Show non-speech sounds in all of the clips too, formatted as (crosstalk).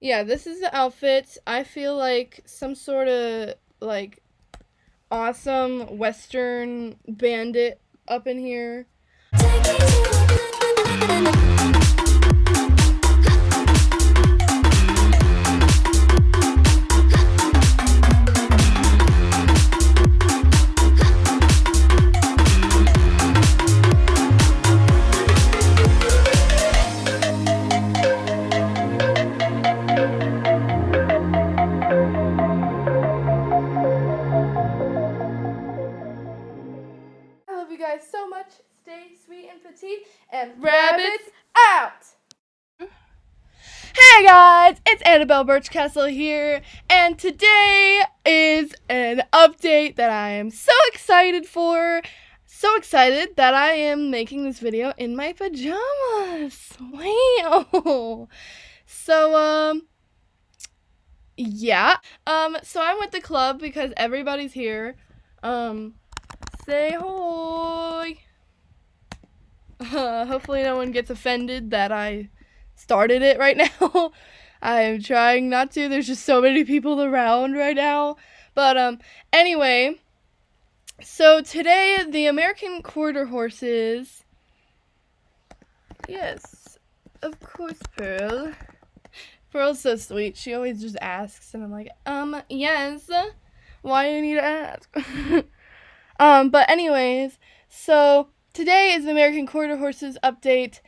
Yeah, this is the outfit. I feel like some sort of like awesome western bandit up in here. Guys so much. Stay sweet and petite and rabbits out. Hey guys, it's Annabelle Birchcastle here, and today is an update that I am so excited for. So excited that I am making this video in my pajamas. Wow. So, um, yeah. Um, so I'm with the club because everybody's here. Um, say. Uh, hopefully, no one gets offended that I started it right (laughs) now. I'm trying not to. There's just so many people around right now. But um anyway, so today the American quarter horses Yes. Of course, Pearl. Pearl's so sweet. She always just asks and I'm like, "Um, yes. Why do you need to ask?" (laughs) um, but anyways, so today is the American Quarter Horses update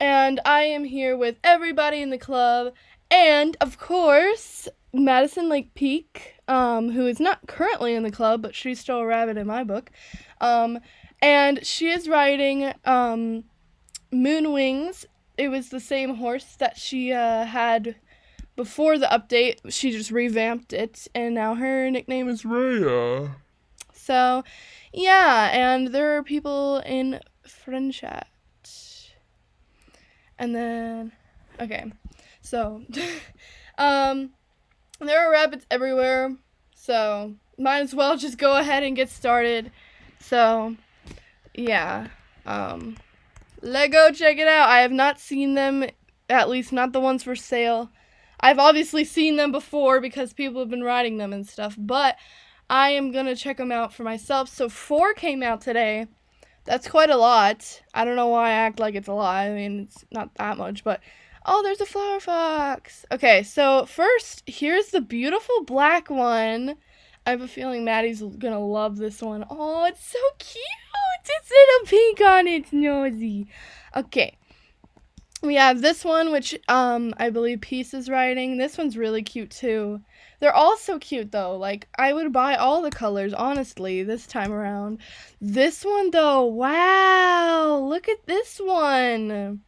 and I am here with everybody in the club, and of course, Madison Lake Peak, um, who is not currently in the club, but she's still a rabbit in my book. Um, and she is riding um, Moon Wings. It was the same horse that she uh, had before the update. She just revamped it, and now her nickname is Rhea. So, yeah, and there are people in French chat. And then, okay, so, (laughs) um, there are rabbits everywhere, so might as well just go ahead and get started. So, yeah, um, Lego, check it out. I have not seen them, at least not the ones for sale. I've obviously seen them before because people have been riding them and stuff, but I am gonna check them out for myself. So four came out today. That's quite a lot. I don't know why I act like it's a lot. I mean, it's not that much, but oh, there's a flower fox. Okay, so first, here's the beautiful black one. I have a feeling Maddie's gonna love this one. Oh, it's so cute. It's little pink on its nosy. Okay. We have this one, which um I believe Peace is writing. This one's really cute too. They're all so cute though. Like I would buy all the colors, honestly, this time around. This one though, wow, look at this one.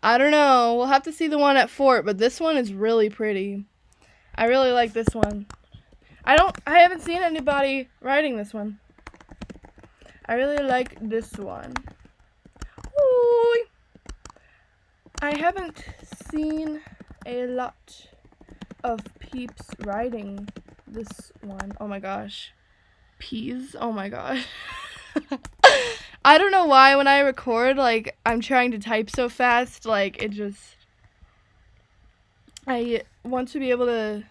I don't know. We'll have to see the one at Fort, but this one is really pretty. I really like this one. I don't I haven't seen anybody writing this one. I really like this one. Ooh. I haven't seen a lot of peeps riding this one. Oh my gosh. Peas? Oh my gosh. (laughs) I don't know why when I record, like, I'm trying to type so fast, like, it just. I want to be able to.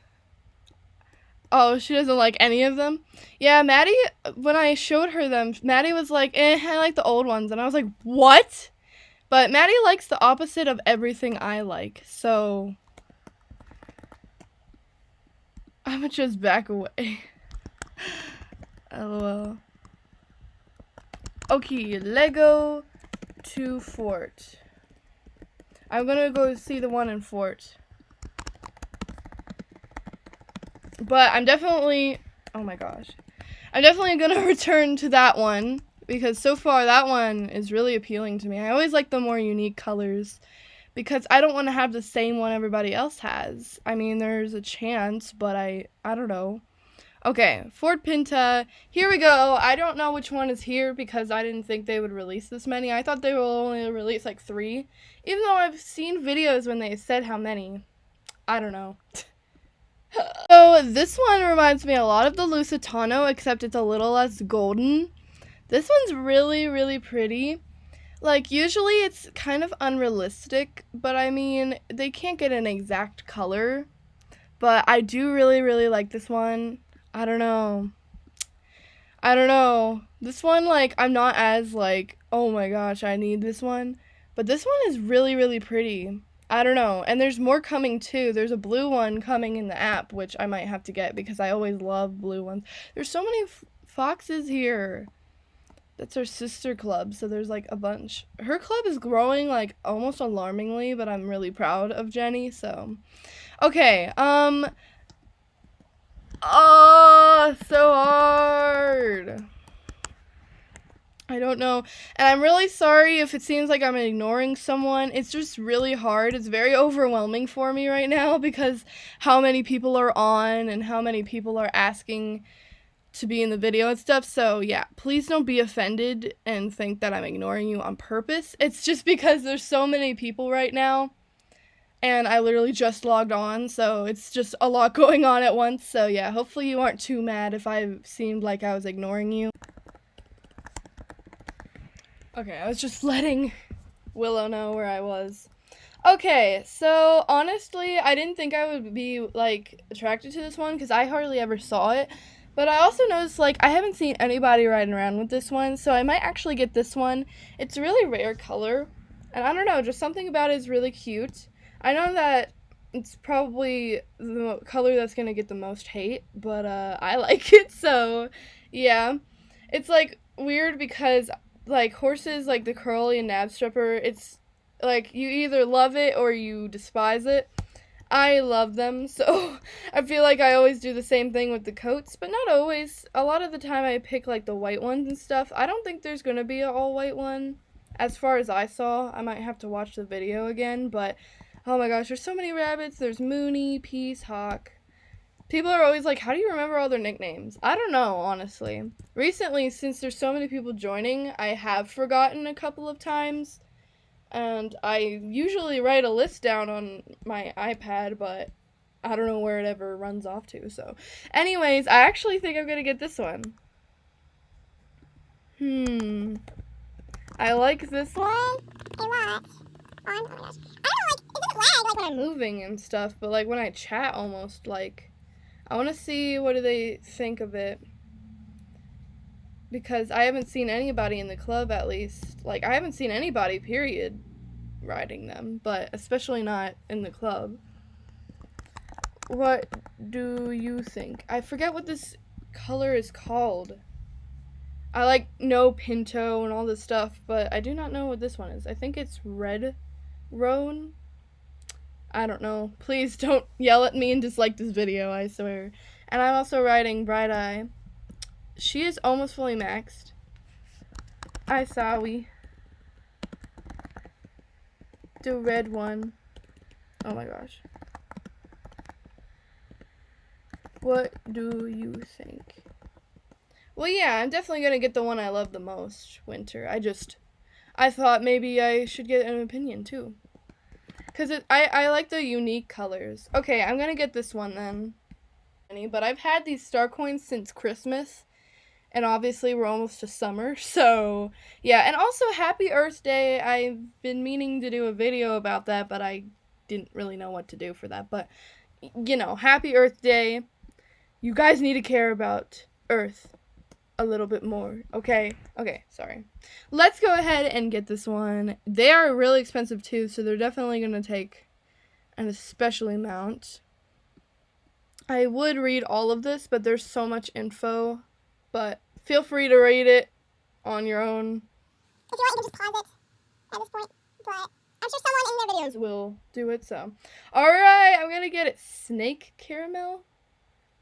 Oh, she doesn't like any of them? Yeah, Maddie, when I showed her them, Maddie was like, eh, I like the old ones. And I was like, what? But Maddie likes the opposite of everything I like, so I'm gonna just back away. (laughs) LOL. Okay, Lego to Fort. I'm gonna go see the one in Fort. But I'm definitely, oh my gosh. I'm definitely gonna (laughs) return to that one because so far that one is really appealing to me. I always like the more unique colors because I don't want to have the same one everybody else has. I mean, there's a chance, but I I don't know. Okay, Fort Pinta. Here we go. I don't know which one is here because I didn't think they would release this many. I thought they will only release like 3, even though I've seen videos when they said how many. I don't know. (laughs) so, this one reminds me a lot of the Lusitano except it's a little less golden. This one's really, really pretty. Like, usually it's kind of unrealistic, but I mean, they can't get an exact color But I do really, really like this one. I don't know. I don't know. This one, like, I'm not as, like, oh my gosh, I need this one. But this one is really, really pretty. I don't know. And there's more coming too. There's a blue one coming in the app, which I might have to get because I always love blue ones. There's so many foxes here. That's her sister club, so there's like a bunch. Her club is growing like almost alarmingly, but I'm really proud of Jenny, so. Okay, um. Oh, so hard. I don't know. And I'm really sorry if it seems like I'm ignoring someone. It's just really hard. It's very overwhelming for me right now because how many people are on and how many people are asking to be in the video and stuff. So, yeah, please don't be offended and think that I'm ignoring you on purpose. It's just because there's so many people right now and I literally just logged on, so it's just a lot (laughs) going on at once. So, yeah, hopefully you aren't too mad if I seemed like I was ignoring you. Okay, I was just (laughs) letting Willow know where I was. Okay, so honestly, I didn't think I would be like attracted to this one because I hardly ever saw it. But I also noticed, like, I haven't seen anybody riding around with this one, so I might actually get this one. It's a really rare color, and I don't know, just something about it is really cute. I know that it's probably the color that's gonna get the most hate, but uh, I (laughs) like it, so yeah. It's like weird because like horses, like the curly and Knabstrupper, it's like you either love it or you despise it. I love them, (laughs) so I feel like I always do the same thing with the coats, but not always. A lot of the time I pick like the white ones and stuff. I don't think there's going to be an all white one. As far as I saw, I might have to watch the video again, but oh my gosh, there's so many rabbits. There's Mooney, Peace, Hawk. People are always like, how do you remember all their nicknames? I don't know, honestly. Recently, since there's so many people joining, I have forgotten a couple of times and I usually write a list down on my iPad, but I don't know where it ever runs off to. So, anyways, I actually think I'm gonna get this one. Hmm. I like this one. Hey, what? Oh, my gosh. I don't like. It doesn't lag like when I'm moving and stuff, but like when I chat, almost like. I want to see what do they think of it because I haven't seen anybody in the club at least. Like I haven't seen anybody period riding them, but especially not in the club. What do you think? I forget what this color is called. I like know Pinto and all this stuff, but I do not know what this one is. I think it's Red Roan. I don't know. Please don't (laughs) yell at me and dislike this video, I swear. And I'm also riding Bright Eye. She is almost fully maxed. I saw we. The red one. Oh my gosh. What do you think? Well, yeah, I'm definitely going to get the one I love the most, Winter. I just, I thought maybe I should get an opinion, too. Because I, I like the unique colors. Okay, I'm going to get this one then. But I've had these star coins since Christmas and obviously we're almost to summer (laughs) so yeah and also happy earth day i've been meaning to do a video about that but i didn't really know what to do for that but you know happy earth day you guys need to care about earth a little bit more okay? Okay sorry. Let's go ahead and get this one. They are really expensive too so they're definitely going to take an especially amount. I would read all of this but there's so much info but feel free to read it on your own. If you want, you can just pause it at this point. But I'm sure someone in their videos will do it. So, all right, I'm gonna get it. Snake caramel.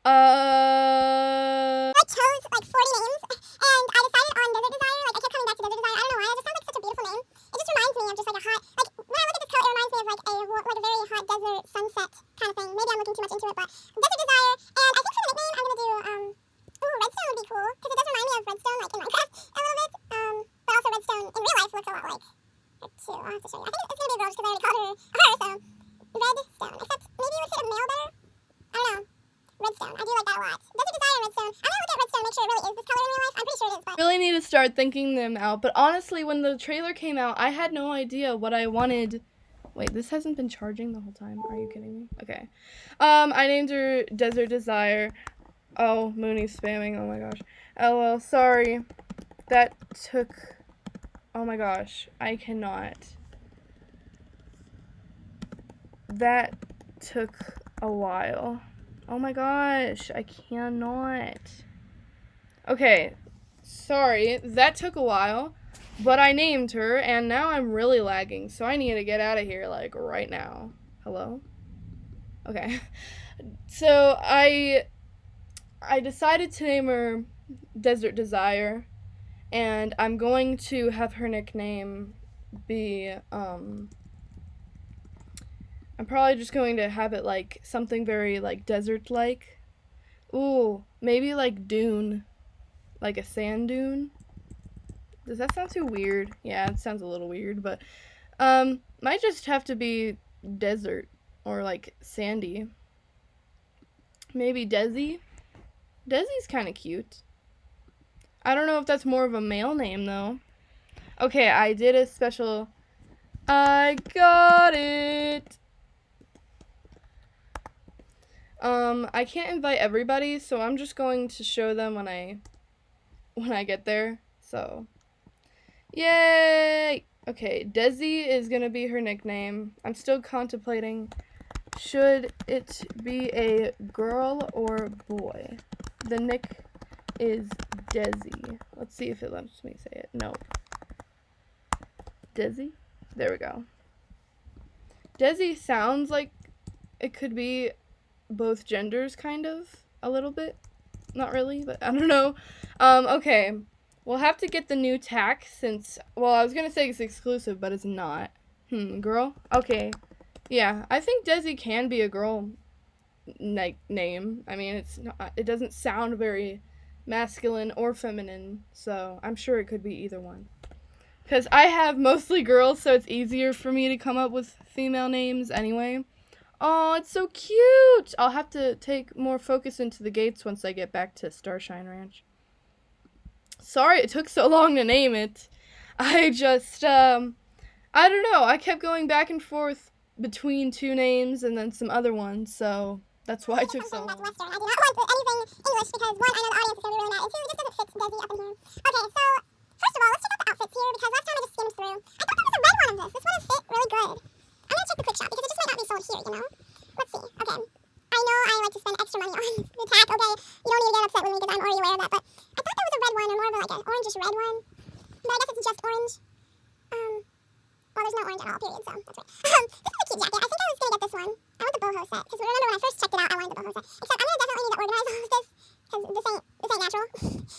Uh. I chose like 40 names, and I decided on Desert Desire. Like I kept coming back to Desert Desire. I don't know why. It just sounds like such a beautiful name. It just reminds me of just like a hot, like when I look at this coat, it reminds me of like a like a very hot desert sunset kind of thing. Maybe I'm looking too much into it, but Desert Desire. And I think for the nickname, I'm gonna do um Ooh, redstone would be cool, because it does remind me of redstone, like in Minecraft, a little bit. Um, but also redstone in real life looks a lot like her too. I'll have to show you. I think it's gonna be a girl just because I already called her her, so redstone. Except maybe it would fit a male better. I don't know. Redstone. I do like that a lot. Does it desire redstone? I'm gonna look at redstone, make sure it really is this color in real life. I'm pretty sure it is, but really need to start thinking them out. But honestly, when the trailer came out, I had no idea what I wanted Wait, this hasn't been charging the whole time. Are you kidding me? Okay. Um, I named her Desert Desire. Oh, Mooney's spamming. Oh my gosh. LL, sorry. That took... Oh my gosh. I cannot. That took a while. Oh my gosh. I cannot. Okay. Sorry. That took a while. But I named her, and now I'm really lagging, so I need to get out of here, like, right now. Hello? Okay. (laughs) So, I... I decided to name her Desert Desire, and I'm going to have her nickname be, um... I'm probably just going to have it, like, something very, like, desert-like. Ooh, maybe, like, dune. Like a sand dune? Does that sound too weird? Yeah, it sounds a little weird, but um might just have to be desert or like sandy. Maybe Desi? Desi's kind of cute. I don't know if that's more of a male name though. Okay, I did a special I got it. Um, I can't invite everybody, so I'm just going to show them when I when I get there. So, Yay! Okay, Desi is gonna be her nickname. I'm still contemplating should it be a girl or boy. The nick is Desi. Let's see if it lets me say it. Nope. Desi? There we go. Desi sounds like it could be both genders, kind of, a little bit. Not really, but I don't know. Um, okay. We'll have to get the new tack since, well, I was going to say it's exclusive, but it's not. Hmm, girl? Okay. Yeah, I think Desi can be a girl like name. I mean, it's not, it doesn't sound very masculine or feminine, so I'm sure it could be either one. Because I have mostly girls, so it's easier for me to come up with female names anyway. Oh, it's so cute! I'll have to take more focus into the gates once I get back to Starshine Ranch. Sorry it took so long to name it. I just, um, I don't know. I kept going back and forth between two names and then some other ones, so that's why it took so long. I do not want anything English because one, I know the audience is going to be really mad, and two, it just doesn't fit Desi up in here. Okay, so first of all, let's check out the outfits here because last time I just skimmed through. I thought there was a red one of this. This one fit really good. I'm gonna check the quick shop because it just might not be sold here, you know. Let's see. Okay. I know I like to spend extra money (laughs) on the tack. Okay, you don't need to get upset with me because I'm already aware of that, but I thought there was a red one or more of like an orangish red one. But I guess it's just orange. Um, well, there's no orange at all, period, so that's right. (laughs) Um, this is a cute jacket. I think I was gonna get this one. I want the boho set because remember when I first checked it out, I wanted the boho set. Except I'm gonna definitely need to organize (laughs) all of this because this ain't this ain't natural.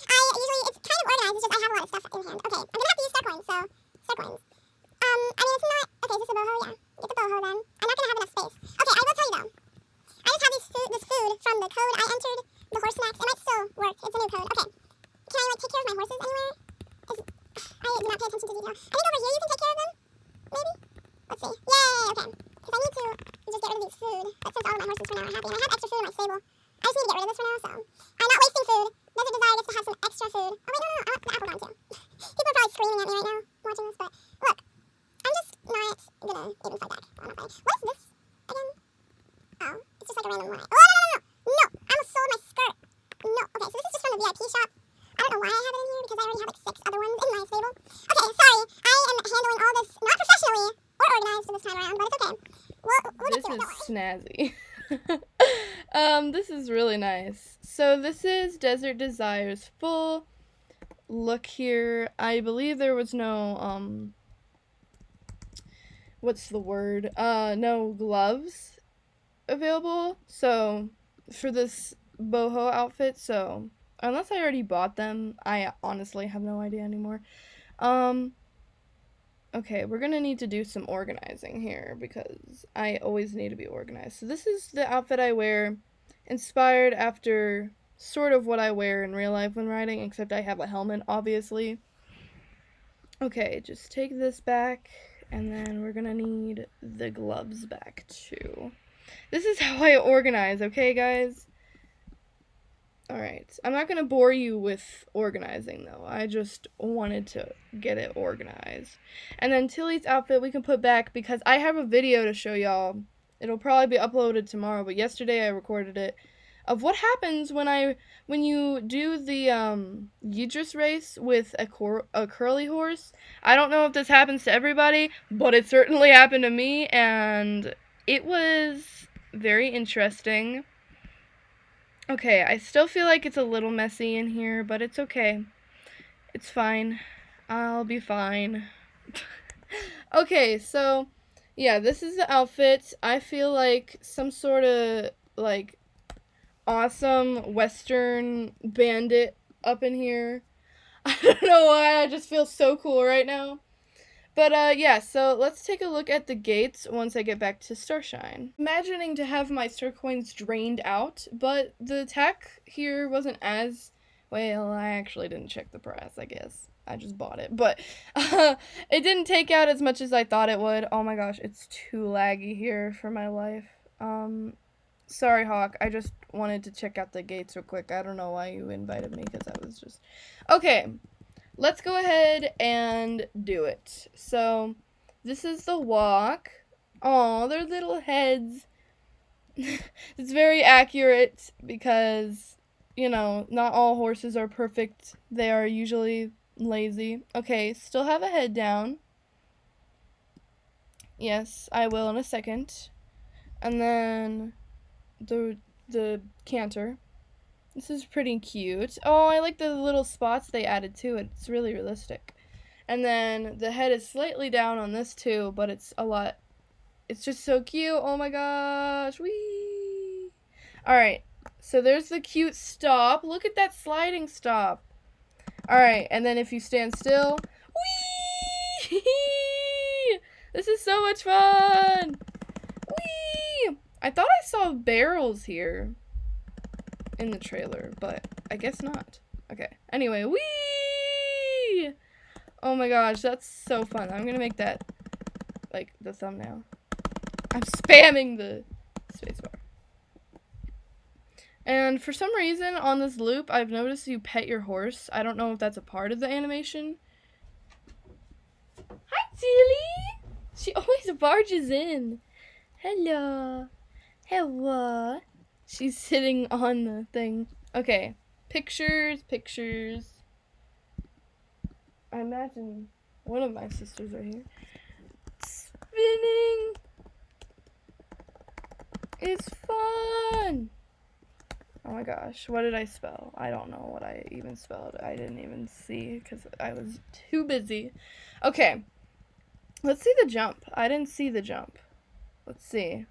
I usually it's kind of organized. It's just I have a lot of stuff in hand. Okay, I'm gonna have to use star coins. So star coins. Um, I mean it's not. Okay, is this a boho? Yeah, get the boho then. I'm not gonna have enough space. Okay, I will tell you though. I just have these food, this food from the code I entered, the horse snacks. It might still work. It's a new code. Okay. Can I like take care of my horses anywhere? Is, I do not pay attention to detail. I think over here you can take care of them. Maybe. Let's see. Yay. Okay. Because I need to just get rid of these food. But since all of my horses for now are happy, and I have extra food in my stable, I just need to get rid of this for now. So I'm not wasting food. Desert Desire gets to have some extra food. Oh wait, no, no, no. I want the apple down too. People are probably screaming at me right now watching this, but look, I'm just not gonna even fight back. I'm not. What is this again? Oh, it's just like a random one. Oh, no, no, no, no. No, I almost sold my skirt. No. Okay, so this is just from the VIP shop. I don't know why I have it in here because I already have like six other ones in my stable. Okay, sorry. I am handling all this not professionally or organized this time around, but it's okay. We'll, we'll this get to it. is snazzy. (laughs) um, this is really nice. So this is Desert Desires full look here. I believe there was no um what's the word? Uh no gloves available. So for this boho outfit, so unless I already bought them, I honestly have no idea anymore. Um Okay, we're gonna need to do some organizing here because I always need to be organized. So this is the outfit I wear, inspired after sort of what I wear in real life when riding, except I have a helmet, obviously. Okay, just take this back, and then we're gonna need the gloves back too. This is how I organize, okay, guys? All right. I'm not to bore you with organizing, though. I just wanted to get it organized. And then Tilly's outfit we can put back because I have a video to show y'all. It'll probably be uploaded tomorrow, but yesterday I recorded it of what happens when I when you do the um Yidris race with a cor- a curly horse. I don't know if this happens to everybody, but it certainly happened to me and it was very interesting. Okay, I still feel like it's a little messy in here, but it's okay. It's fine. I'll be fine. (laughs) okay, so yeah, this is the outfit. I feel like some sort of like awesome western bandit up in here. (laughs) I don't know why, I just feel so cool right now. But uh, yeah, so let's take a look at the gates once I get back to Starshine. Imagining to have my star coins drained out, but the tech here wasn't as well. I actually didn't check the price. I guess I just bought it, but (laughs) uh, it didn't take out as much as I thought it would. Oh my gosh, it's too laggy here for my life. Um, sorry, Hawk. I just wanted to check out the gates real quick. I don't know why you invited me because I was just okay let's go ahead and do it. So, this is the walk. Oh, their little heads. (laughs) it's very accurate because, you know, not all horses are perfect. They are usually lazy. Okay, still have a head down. Yes, I will in a second. And then the the canter. This is pretty cute. Oh, I like the little spots they added to it. It's really realistic. And then the head is slightly down on this too, but it's a lot. It's just so cute. Oh my gosh. Wee. All right. So there's the cute stop. Look at that sliding stop. All right. And then if you stand still. Wee. (laughs) This is so much fun. I thought I saw barrels here in the trailer, but I guess not. Okay. Anyway, wee! Oh my gosh, that's so fun. I'm gonna make that like the thumbnail. I'm spamming the spacebar. And for some reason on this loop, I've noticed you pet your horse. I don't know if that's a part of the animation. Hi, Tilly! She (laughs) always barges in. Hello. Hello. She's sitting on the thing. Okay. Pictures, pictures. I imagine one of my sisters right here. Spinning. It's fun. Oh my gosh, what did I spell? I don't know what I even spelled. I didn't even see because I was too busy. Okay, let's see the jump. I didn't see the jump. Let's see.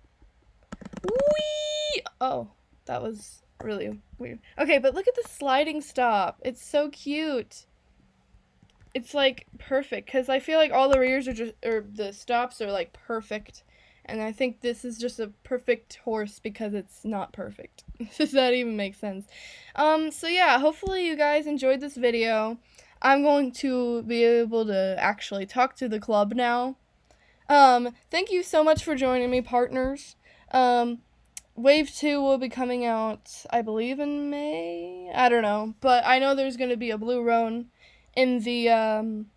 Whee! Oh, that was really weird. Okay, but look at the sliding stop. It's so cute. It's like perfect because I feel like all the rears are just or the stops are like perfect. And I think this is just a perfect horse because it's not perfect. (laughs) Does that even make sense? Um, so yeah, hopefully you guys enjoyed this video. I'm going to be able to actually talk to the club now. Um, thank you so much for joining me, partners. Um, Wave 2 will be coming out, I believe, in May? I don't know. But I know there's going to be a Blue Roan in the um,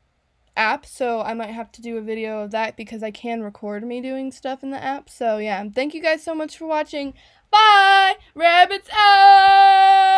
app, so I might have to do a video of that because I can record me doing stuff in the app. So, yeah, thank you guys so much for watching. Bye! Rabbits out!